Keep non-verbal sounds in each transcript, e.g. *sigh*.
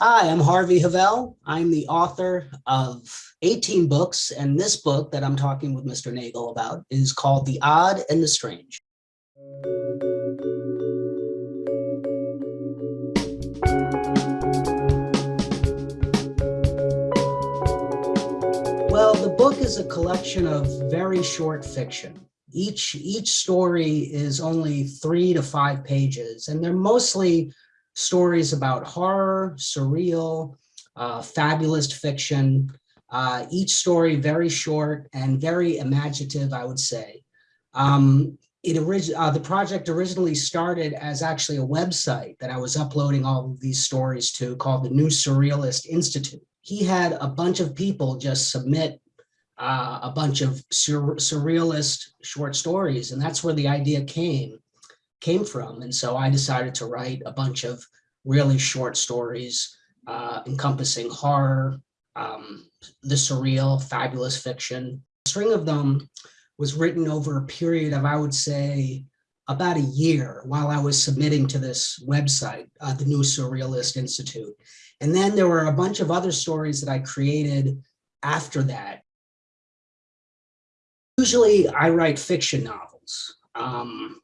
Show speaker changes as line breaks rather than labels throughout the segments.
Hi, I'm Harvey Havel. I'm the author of 18 books, and this book that I'm talking with Mr. Nagel about is called The Odd and the Strange. Well, the book is a collection of very short fiction. Each, each story is only three to five pages, and they're mostly stories about horror, surreal, uh, fabulous fiction. Uh, each story very short and very imaginative, I would say. Um, it uh, the project originally started as actually a website that I was uploading all of these stories to called the New Surrealist Institute. He had a bunch of people just submit uh, a bunch of sur surrealist short stories, and that's where the idea came came from. And so I decided to write a bunch of really short stories uh, encompassing horror, um, the surreal, fabulous fiction. A string of them was written over a period of, I would say, about a year while I was submitting to this website, uh, the New Surrealist Institute. And then there were a bunch of other stories that I created after that. Usually I write fiction novels. Um,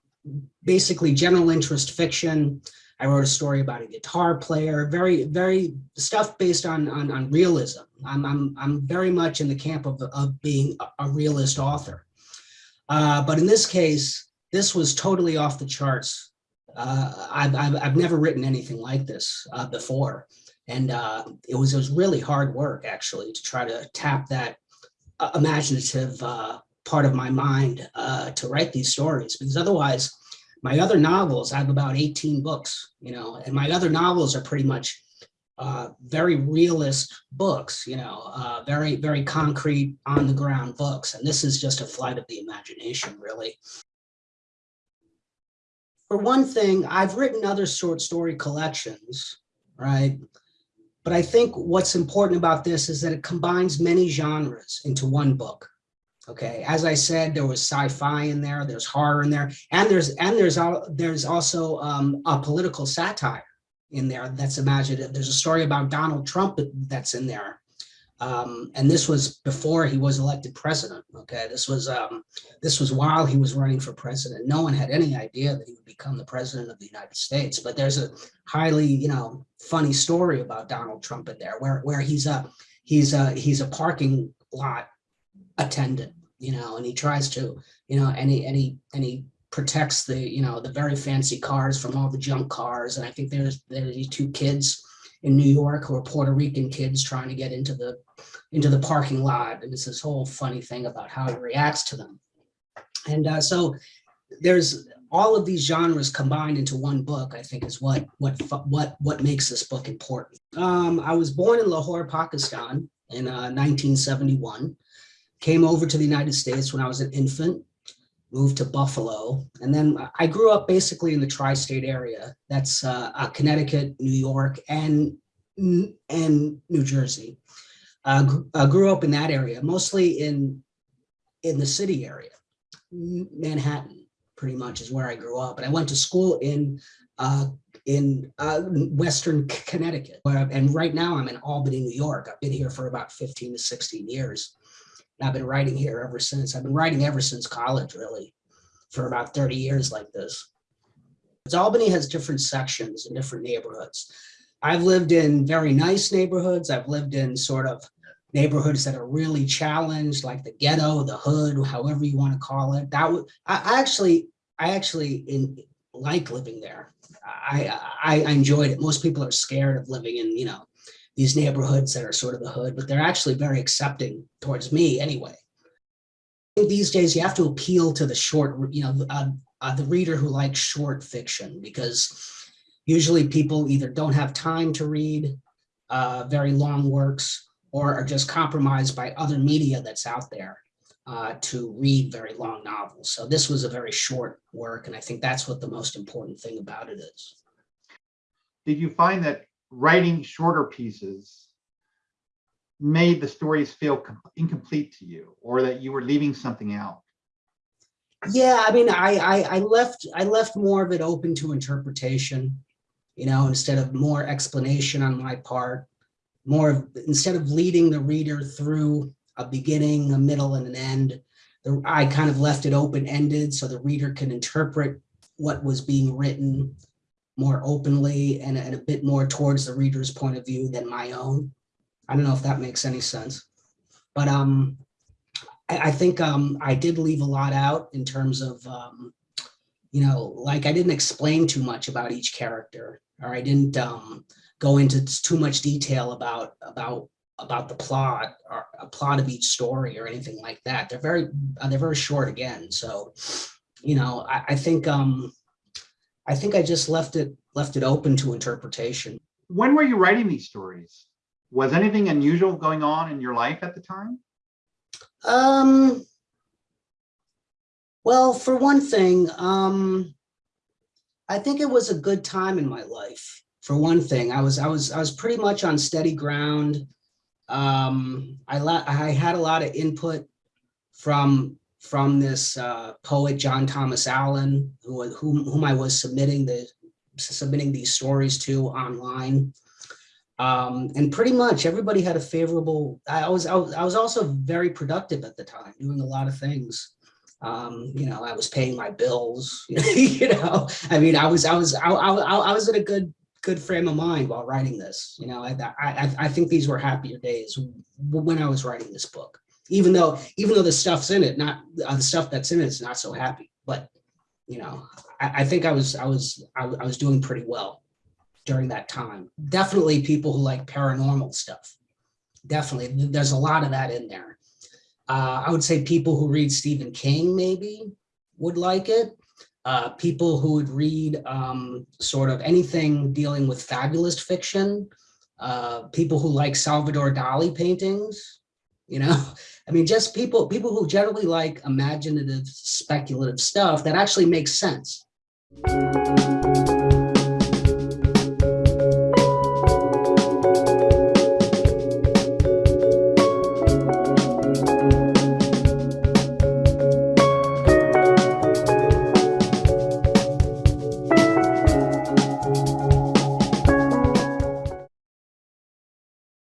basically general interest fiction. I wrote a story about a guitar player, very, very stuff based on, on, on realism. I'm, I'm, I'm very much in the camp of, of being a, realist author. Uh, but in this case, this was totally off the charts. Uh, I've, I've, I've, never written anything like this uh, before. And uh, it, was, it was really hard work, actually, to try to tap that uh, imaginative uh, part of my mind uh, to write these stories because otherwise my other novels, I have about 18 books, you know, and my other novels are pretty much uh, very realist books, you know, uh, very, very concrete on the ground books. And this is just a flight of the imagination, really. For one thing, I've written other short story collections, right? But I think what's important about this is that it combines many genres into one book. Okay, as I said, there was sci-fi in there, there's horror in there, and there's and there's all there's also um, a political satire in there that's imaginative. There's a story about Donald Trump that's in there. Um, and this was before he was elected president. Okay, this was um, this was while he was running for president. No one had any idea that he would become the president of the United States. But there's a highly, you know, funny story about Donald Trump in there, where where he's a he's a he's a parking lot attendant, you know, and he tries to, you know, and he, and he, and he protects the, you know, the very fancy cars from all the junk cars. And I think there's, there's these two kids in New York who are Puerto Rican kids trying to get into the, into the parking lot. And it's this whole funny thing about how he reacts to them. And uh, so there's all of these genres combined into one book, I think is what, what, what, what makes this book important. Um, I was born in Lahore, Pakistan in uh, 1971 came over to the United States when I was an infant, moved to Buffalo, and then I grew up basically in the tri-state area. That's uh, uh, Connecticut, New York, and, and New Jersey. Uh, I grew up in that area, mostly in, in the city area. Manhattan, pretty much, is where I grew up. And I went to school in uh, in uh, Western Connecticut. And right now I'm in Albany, New York. I've been here for about 15 to 16 years. I've been writing here ever since. I've been writing ever since college, really, for about 30 years like this. Albany has different sections and different neighborhoods. I've lived in very nice neighborhoods. I've lived in sort of neighborhoods that are really challenged, like the ghetto, the hood, however you want to call it. That would I actually I actually in, like living there. I, I I enjoyed it. Most people are scared of living in you know these neighborhoods that are sort of the hood, but they're actually very accepting towards me anyway. These days, you have to appeal to the short, you know, uh, uh, the reader who likes short fiction because usually people either don't have time to read uh, very long works or are just compromised by other media that's out there uh, to read very long novels. So this was a very short work, and I think that's what the most important thing about it is.
Did you find that writing shorter pieces made the stories feel incomplete to you or that you were leaving something out?
Yeah, I mean, I, I, I left I left more of it open to interpretation. you know, instead of more explanation on my part, more of, instead of leading the reader through a beginning, a middle, and an end, the- I kind of left it open-ended so the reader can interpret what was being written more openly and, and a bit more towards the reader's point of view than my own. I don't know if that makes any sense. But um, I, I think um, I did leave a lot out in terms of, um, you know, like I didn't explain too much about each character, or I didn't um, go into too much detail about about about the plot or a plot of each story or anything like that. They're very uh, they're very short again. So, you know, I, I think um, I think I just left it left it open to interpretation.
When were you writing these stories? Was anything unusual going on in your life at the time?
Um, well, for one thing, um, I think it was a good time in my life. For one thing, I was I was I was pretty much on steady ground. Um, I la- I had a lot of input from from this uh, poet John Thomas Allen, who whom whom I was submitting the submitting these stories to online. Um, and pretty much everybody had a favorable, I was, I was, also very productive at the time, doing a lot of things. Um, you know, I was paying my bills, *laughs* you know, I mean, I was, I was, I, I, I was in a good, good frame of mind while writing this, you know, I, I, I think these were happier days when I was writing this book, even though, even though the stuff's in it, not, uh, the stuff that's in it is not so happy, but, you know, I, I think I was, I was, I, I was doing pretty well during that time. Definitely people who like paranormal stuff. Definitely, there's a lot of that in there. Uh, I would say people who read Stephen King maybe would like it. Uh, people who would read um, sort of anything dealing with fabulous fiction. Uh, people who like Salvador Dali paintings, you know, *laughs* I mean, just people people who generally like imaginative, speculative stuff that actually makes sense.